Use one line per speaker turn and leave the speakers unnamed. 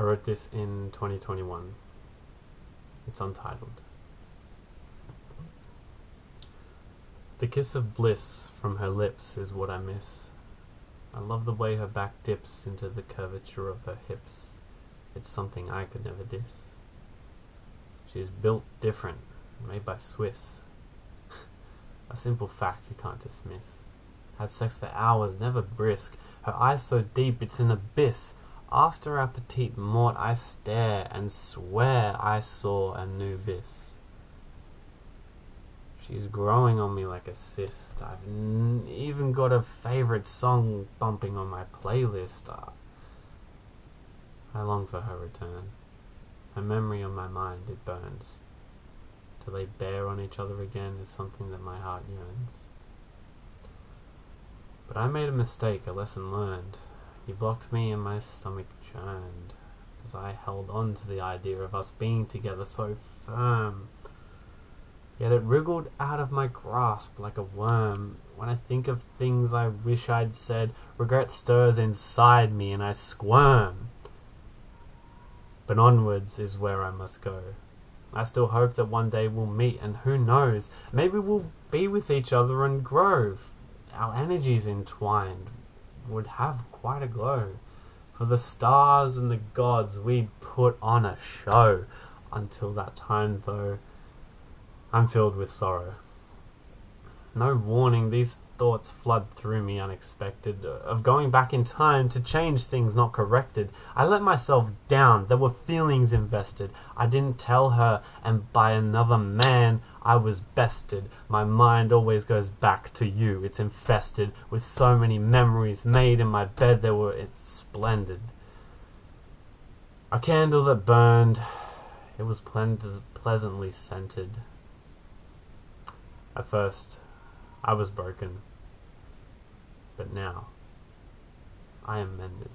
I wrote this in 2021. It's untitled. The kiss of bliss from her lips is what I miss. I love the way her back dips into the curvature of her hips. It's something I could never diss. She is built different, made by Swiss. A simple fact you can't dismiss. Had sex for hours, never brisk. Her eyes so deep it's an abyss. After our petite mort I stare and swear I saw a new abyss. She's growing on me like a cyst. I've even got a favorite song bumping on my playlist. Uh, I long for her return. Her memory on my mind, it burns. To lay bare on each other again is something that my heart yearns. But I made a mistake, a lesson learned. You blocked me and my stomach churned as I held on to the idea of us being together so firm. Yet it wriggled out of my grasp like a worm. When I think of things I wish I'd said, regret stirs inside me and I squirm. But onwards is where I must go. I still hope that one day we'll meet, and who knows, maybe we'll be with each other and grow. Our energies entwined would have quite a glow. For the stars and the gods, we'd put on a show. Until that time, though, I'm filled with sorrow. No warning, these thoughts flood through me unexpected, uh, of going back in time to change things not corrected. I let myself down, there were feelings invested. I didn't tell her, and by another man I was bested. My mind always goes back to you, it's infested with so many memories made in my bed, they were it's splendid. A candle that burned, it was pleasantly scented. At first, I was broken, but now I am mended.